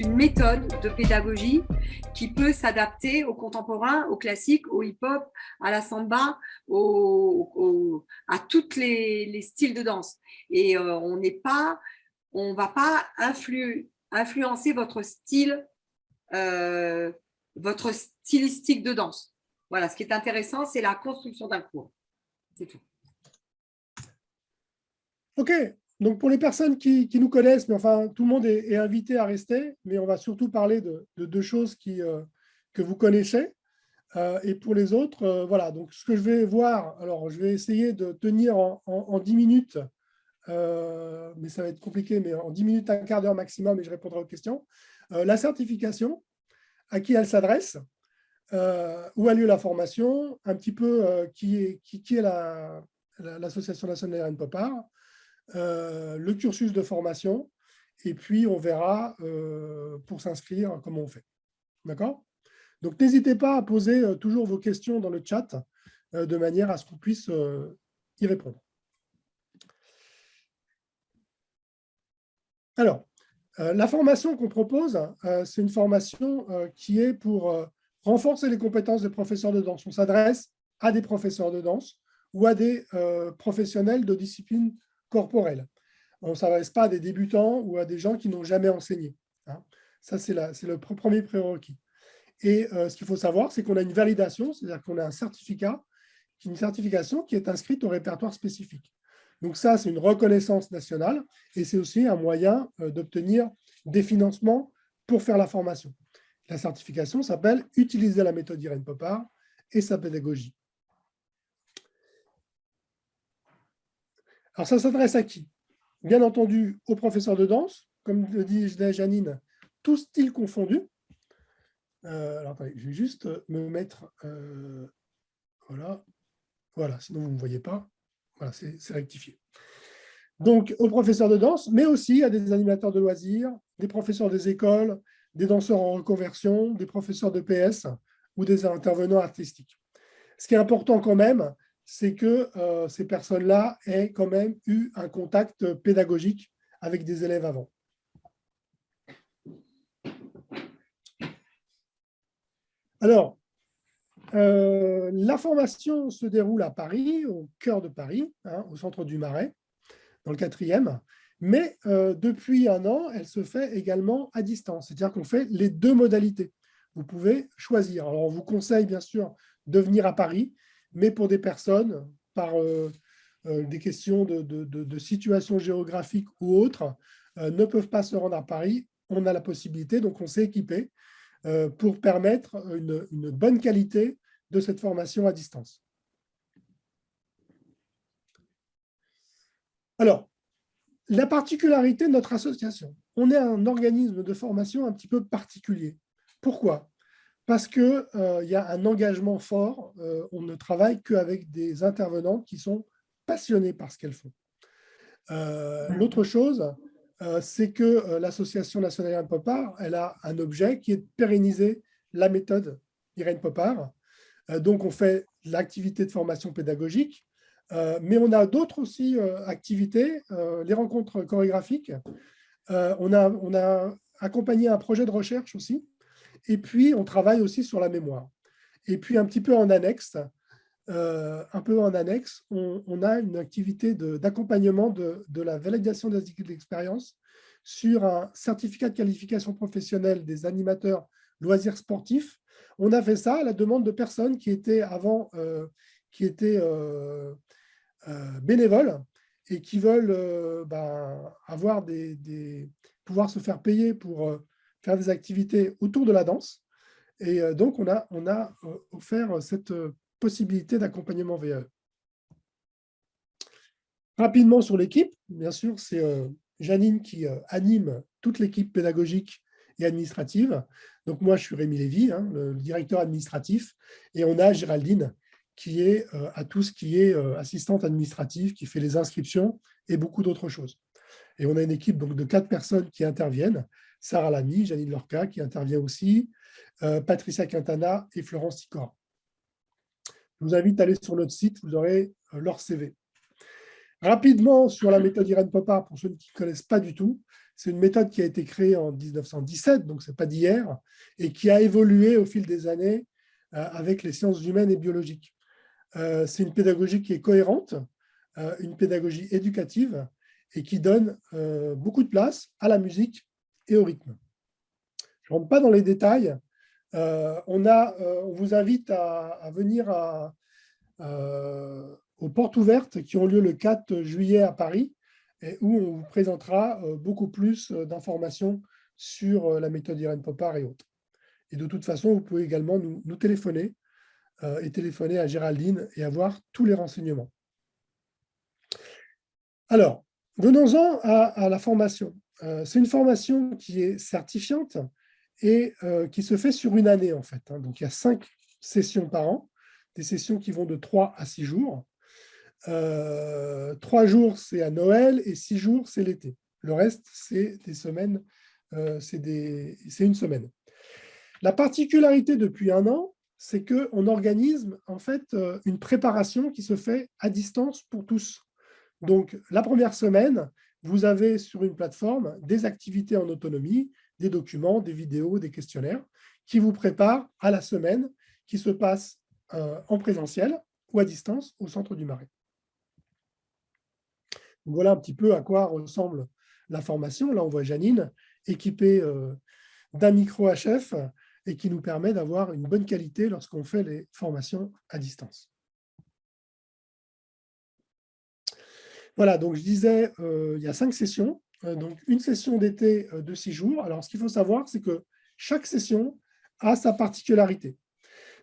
une méthode de pédagogie qui peut s'adapter au contemporain, au classique, au hip-hop, à la samba, à tous les, styles de danse. Et euh, on n'est pas, on va pas influencer votre style, euh, votre stylistique de danse. Voilà, ce qui est intéressant, c'est la construction d'un cours. C'est tout. OK. Donc, pour les personnes qui, nous connaissent, mais enfin, tout le monde est, invité à rester, mais on va surtout parler de, deux choses euh, que vous connaissez. Euh, et pour les autres, euh, voilà. Donc, ce que je vais voir, alors, je vais essayer de tenir en, en, 10 minutes, mais ça va être compliqué, mais en 10 minutes, un quart d'heure maximum, et je répondrai aux questions. la certification, à qui elle s'adresse, où a lieu la formation, un petit peu qui est, qui, qui est l'Association nationale d'Irène Popard, le cursus de formation, et puis on verra euh, pour s'inscrire comment on fait. D'accord? Donc n'hésitez pas à poser euh, toujours vos questions dans le chat de manière à ce qu'on puisse y répondre. Alors, la formation qu'on propose, c'est une formation qui est pour renforcer les compétences des professeurs de danse. On s'adresse à des professeurs de danse ou à des professionnels de disciplines corporelle. On ne s'adresse pas à des débutants ou à des gens qui n'ont jamais enseigné. Hein. Ça, c'est le premier prérequis. Et euh, ce qu'il faut savoir, c'est qu'on a une validation, c'est-à-dire qu'on a un certificat, une certification qui est inscrite au répertoire spécifique. Donc ça, c'est une reconnaissance nationale et c'est aussi un moyen euh, d'obtenir des financements pour faire la formation. La certification s'appelle « Utiliser la méthode Irène Popard et sa pédagogie ». Alors, ça s'adresse à qui? Bien entendu, aux professeurs de danse, comme le dit Janine, tout style confondu. Euh, alors, je vais juste me mettre... Euh, voilà. Voilà, sinon vous ne me voyez pas. Voilà, c'est rectifié. Donc, aux professeurs de danse, mais aussi à des animateurs de loisirs, des professeurs des écoles, des danseurs en reconversion, des professeurs de PS ou des intervenants artistiques. Ce qui est important quand même, c'est que euh, ces personnes-là aient quand même eu un contact pédagogique avec des élèves avant. Alors, euh, la formation se déroule à Paris, au cœur de Paris, hein, au centre du Marais, dans le quatrième, mais euh, depuis un an, elle se fait également à distance, c'est-à-dire qu'on fait les deux modalités. Vous pouvez choisir. Alors, on vous conseille bien sûr de venir à Paris, mais pour des personnes, par euh, euh, des questions de, situation géographique ou autres, euh, ne peuvent pas se rendre à Paris, on a la possibilité, donc on s'est équipé pour permettre une bonne qualité de cette formation à distance. Alors, la particularité de notre association, on est un organisme de formation un petit peu particulier. Pourquoi? Parce qu'il euh, y a un engagement fort. Euh, on ne travaille qu'avec des intervenants qui sont passionnés par ce qu'elles font. Euh, l'autre chose, c'est que l'Association nationale Irène Popard, elle a un objet qui est de pérenniser la méthode Irène Popard. donc, on fait l'activité de formation pédagogique, mais on a d'autres aussi activités, les rencontres chorégraphiques. on, a, on a accompagné un projet de recherche aussi, et puis, on travaille aussi sur la mémoire. Et puis, un petit peu en annexe, euh, un peu en annexe, on, a une activité d'accompagnement de, la validation des d'expérience sur un certificat de qualification professionnelle des animateurs loisirs sportifs. On a fait ça à la demande de personnes qui étaient avant euh, qui étaient euh, bénévoles et qui veulent ben, avoir des, pouvoir se faire payer pour faire des activités autour de la danse. Et euh, donc, on a, on a euh, offert cette euh, possibilité d'accompagnement VAE. Rapidement sur l'équipe, bien sûr, c'est Janine qui anime toute l'équipe pédagogique et administrative. Donc moi, je suis Rémi Lévy, hein, le directeur administratif, et on a Géraldine qui est à tout ce qui est assistante administrative, qui fait les inscriptions et beaucoup d'autres choses. Et on a une équipe donc, de quatre personnes qui interviennent, Sarah Lamy, Janine Lorca qui intervient aussi, euh, Patricia Quintana et Florence Sicor. Je vous invite à aller sur notre site, vous aurez euh, leur CV. Rapidement sur la méthode Irène Popard, pour ceux qui ne connaissent pas du tout, C'est une méthode qui a été créée en 1917, donc ce n'est pas d'hier, et qui a évolué au fil des années avec les sciences humaines et biologiques. C'est une pédagogie qui est cohérente, une pédagogie éducative et qui donne beaucoup de place à la musique et au rythme. Je ne rentre pas dans les détails. on, a, on vous invite à, venir à, aux portes ouvertes qui ont lieu le 4 juillet à Paris et où on vous présentera euh, beaucoup plus euh, d'informations sur euh, la méthode Irène Popard et autres. Et de toute façon, vous pouvez également nous, téléphoner et téléphoner à Géraldine et avoir tous les renseignements. Alors, venons-en à, la formation. C'est une formation qui est certifiante et qui se fait sur une année, en fait. Hein. Donc, il y a cinq sessions par an, des sessions qui vont de 3 à 6 jours. Euh, trois jours, c'est à Noël et six jours, c'est l'été. Le reste, c'est des semaines, euh, c'est une semaine. La particularité depuis un an, c'est qu'on organise en fait euh, une préparation qui se fait à distance pour tous. Donc, la première semaine, vous avez sur une plateforme des activités en autonomie, des documents, des vidéos, des questionnaires qui vous préparent à la semaine qui se passe en présentiel ou à distance au centre du Marais. Voilà un petit peu à quoi ressemble la formation. Là, on voit Janine équipée euh, d'un micro HF et qui nous permet d'avoir une bonne qualité lorsqu'on fait les formations à distance. Voilà, donc je disais, euh, il y a cinq sessions. Euh, donc, une session d'été de six jours. Alors, ce qu'il faut savoir, c'est que chaque session a sa particularité.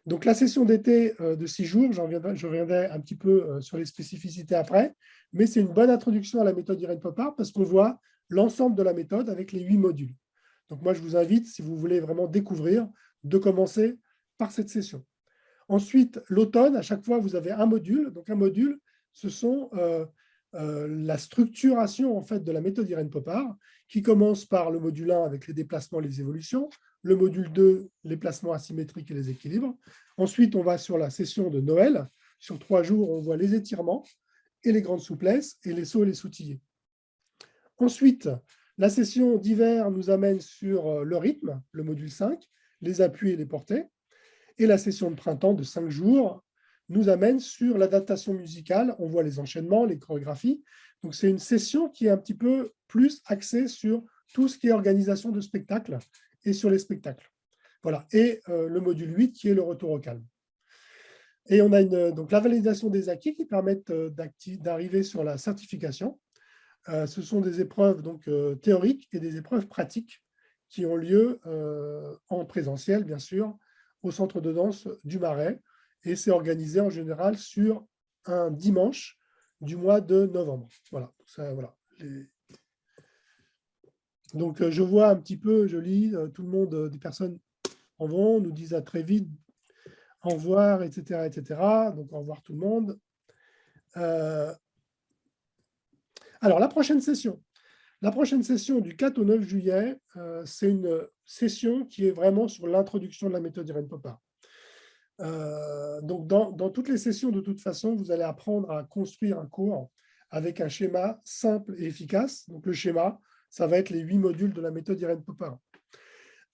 Donc, la session d'été euh, de six jours, je reviendrai un petit peu euh, sur les spécificités après, mais c'est une bonne introduction à la méthode Irène Popard parce qu'on voit l'ensemble de la méthode avec les huit modules. Donc, moi, je vous invite, si vous voulez vraiment découvrir, de commencer par cette session. Ensuite, l'automne, à chaque fois, vous avez un module. Donc, un module, ce sont euh, la structuration en fait, de la méthode Irène Popard, qui commence par le module 1 avec les déplacements et les évolutions, le module 2, les placements asymétriques et les équilibres. Ensuite, on va sur la session de Noël. Sur trois jours, on voit les étirements et les grandes souplesses et les sauts et les soutillés. Ensuite, la session d'hiver nous amène sur euh, le rythme, le module 5, les appuis et les portées. Et la session de printemps de cinq jours nous amène sur l'adaptation musicale. On voit les enchaînements, les chorégraphies. Donc, c'est une session qui est un petit peu plus axée sur tout ce qui est organisation de spectacle et sur les spectacles. Voilà. Et euh, le module 8 qui est le retour au calme. Et on a donc la validation des acquis qui permettent euh, d'arriver sur la certification. Euh, ce sont des épreuves donc, théoriques et des épreuves pratiques qui ont lieu en présentiel, bien sûr, au centre de danse du Marais. Et c'est organisé en général sur un dimanche du mois de novembre. Voilà. Donc, euh, je vois un petit peu, je lis, euh, tout le monde, euh, des personnes en vont, nous disent à très vite, au revoir, etc. etc. Donc, au revoir tout le monde. alors, la prochaine session. La prochaine session du 4 au 9 juillet, c'est une session qui est vraiment sur l'introduction de la méthode Irène Popard. Donc, dans, toutes les sessions, de toute façon, vous allez apprendre à construire un cours avec un schéma simple et efficace. Donc, le schéma, ça va être les huit modules de la méthode Irène Popin.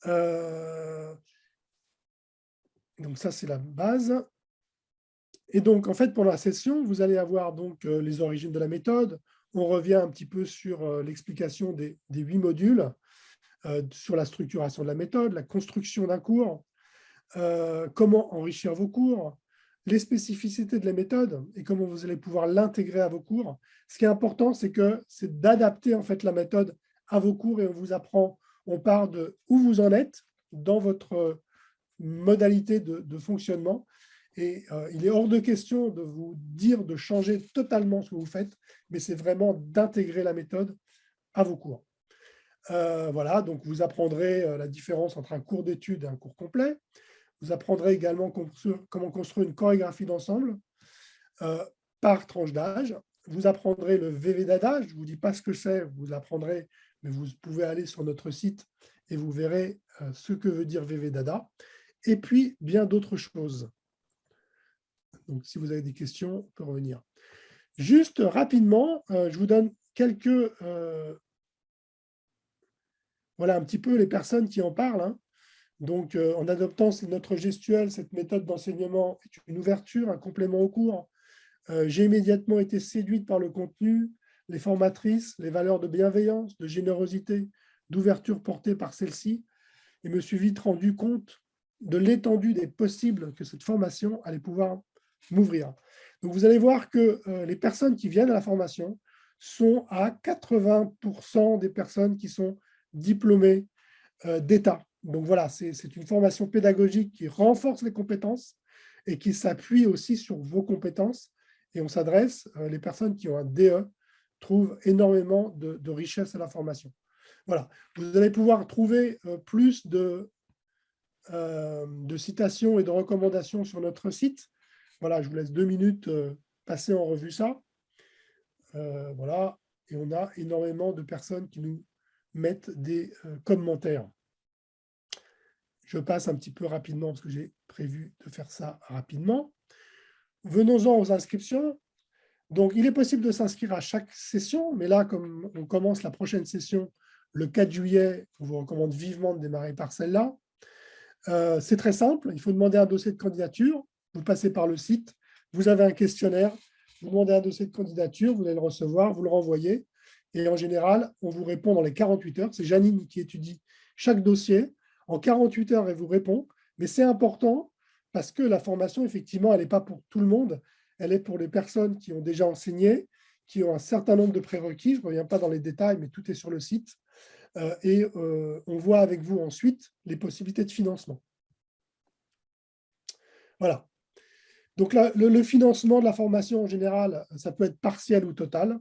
Euh, donc ça, c'est la base. Et donc, en fait, pour la session, vous allez avoir donc euh, les origines de la méthode. On revient un petit peu sur euh, l'explication des huit modules, sur la structuration de la méthode, la construction d'un cours, comment enrichir vos cours, les spécificités de la méthode et comment vous allez pouvoir l'intégrer à vos cours. Ce qui est important, c'est que c'est d'adapter en fait la méthode à vos cours et on vous apprend, on part de où vous en êtes dans votre modalité de, fonctionnement. Et euh, il est hors de question de vous dire de changer totalement ce que vous faites, mais c'est vraiment d'intégrer la méthode à vos cours. Euh, voilà, donc vous apprendrez euh, la différence entre un cours d'études et un cours complet. Vous apprendrez également comment construire une chorégraphie d'ensemble par tranche d'âge. Vous apprendrez le VV Dada, je ne vous dis pas ce que c'est, vous l'apprendrez mais vous pouvez aller sur notre site et vous verrez euh, ce que veut dire VVDADA, et puis bien d'autres choses. Donc, si vous avez des questions, on peut revenir. Juste rapidement, euh, je vous donne quelques, euh, voilà un petit peu les personnes qui en parlent. Hein. Donc, euh, en adoptant notre gestuelle, cette méthode d'enseignement est une ouverture, un complément au cours. Euh, j'ai immédiatement été séduite par le contenu, les formatrices, les valeurs de bienveillance, de générosité, d'ouverture portées par celle-ci, et me suis vite rendu compte de l'étendue des possibles que cette formation allait pouvoir m'ouvrir. Donc, vous allez voir que euh, les personnes qui viennent à la formation sont à 80% des personnes qui sont diplômées d'État. Donc voilà, c'est une formation pédagogique qui renforce les compétences et qui s'appuie aussi sur vos compétences. Et on s'adresse, euh, les personnes qui ont un DE trouvent énormément de, richesse à la formation. Voilà, vous allez pouvoir trouver plus de, de citations et de recommandations sur notre site. Voilà, je vous laisse deux minutes passer en revue ça. Euh, voilà, et on a énormément de personnes qui nous mettent des euh, commentaires. Je passe un petit peu rapidement parce que j'ai prévu de faire ça rapidement. Venons-en aux inscriptions. Donc, il est possible de s'inscrire à chaque session, mais là, comme on commence la prochaine session le 4 juillet, on vous recommande vivement de démarrer par celle-là. Euh, c'est très simple, il faut demander un dossier de candidature, vous passez par le site, vous avez un questionnaire, vous demandez un dossier de candidature, vous allez le recevoir, vous le renvoyez. Et en général, on vous répond dans les 48 heures. C'est Janine qui étudie chaque dossier. En 48 heures, elle vous répond. Mais c'est important parce que la formation, effectivement, elle n'est pas pour tout le monde. Elle est pour les personnes qui ont déjà enseigné, qui ont un certain nombre de prérequis. Je ne reviens pas dans les détails, mais tout est sur le site. Euh, et euh, on voit avec vous ensuite les possibilités de financement. Voilà. Donc, le, financement de la formation en général, ça peut être partiel ou total.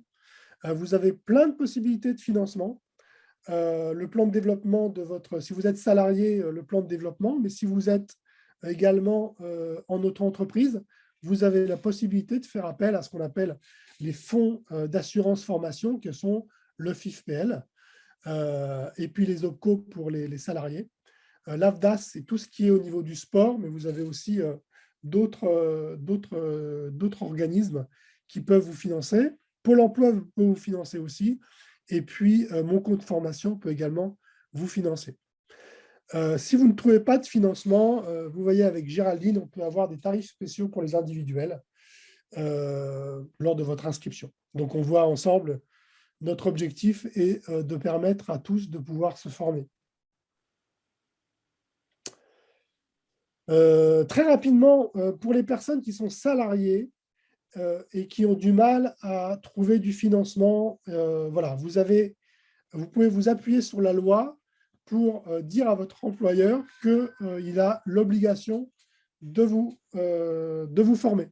Euh, vous avez plein de possibilités de financement. Euh, le plan de développement de votre, si vous êtes salarié, euh, le plan de développement, mais si vous êtes également en auto-entreprise, vous avez la possibilité de faire appel à ce qu'on appelle les fonds d'assurance formation, que sont le FIFPL, et puis les OPCO pour les, les salariés. L'AFDAS, c'est tout ce qui est au niveau du sport, mais vous avez aussi euh, euh, d'autres organismes qui peuvent vous financer. Pôle emploi peut vous financer aussi. Et puis, euh, mon compte formation peut également vous financer. si vous ne trouvez pas de financement, vous voyez avec Géraldine, on peut avoir des tarifs spéciaux pour les individuels lors de votre inscription. Donc, on voit ensemble, notre objectif est de permettre à tous de pouvoir se former. Euh, très rapidement, euh, pour les personnes qui sont salariées euh, et qui ont du mal à trouver du financement, voilà, vous, avez, vous pouvez vous appuyer sur la loi pour dire à votre employeur qu'il a l'obligation de, vous de vous former.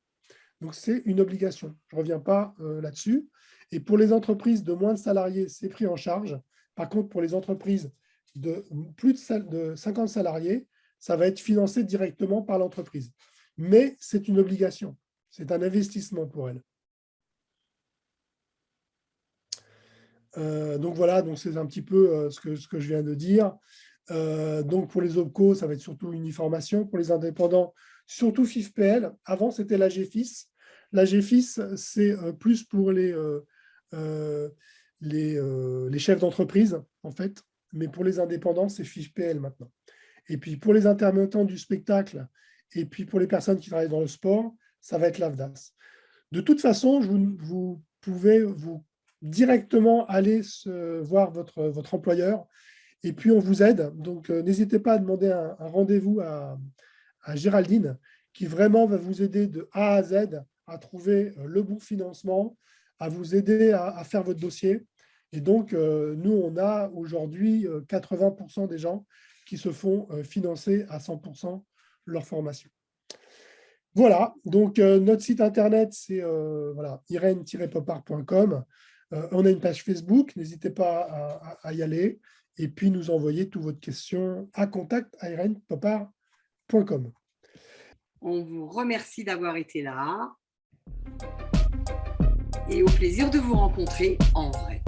Donc, c'est une obligation. Je ne reviens pas là-dessus. Et pour les entreprises de moins de salariés, c'est pris en charge. Par contre, pour les entreprises de plus de 50 salariés, ça va être financé directement par l'entreprise. Mais c'est une obligation, c'est un investissement pour elle. Euh, donc voilà, c'est un petit peu euh, ce, que, je viens de dire. Euh, donc pour les OPCO, ça va être surtout uniformation. Pour les indépendants, surtout FIFPL. Avant, c'était la GFIS. La GFIS, c'est plus pour les, les, les chefs d'entreprise, en fait. Mais pour les indépendants, c'est FIFPL maintenant. Et puis pour les intermittents du spectacle, et puis pour les personnes qui travaillent dans le sport, ça va être l'AVDAS. De toute façon, vous, pouvez vous directement aller voir votre, employeur et puis on vous aide. Donc euh, n'hésitez pas à demander un, rendez-vous à, Géraldine qui vraiment va vous aider de A à Z à trouver euh, le bon financement, à vous aider à, faire votre dossier. Et donc, euh, nous, on a aujourd'hui 80% des gens qui se font financer à 100% leur formation. Voilà, donc euh, notre site internet, c'est euh, voilà, irène-popard.com. on a une page Facebook, n'hésitez pas à, y aller. Et puis nous envoyer toutes vos questions à contact On vous remercie d'avoir été là et au plaisir de vous rencontrer en vrai.